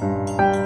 Música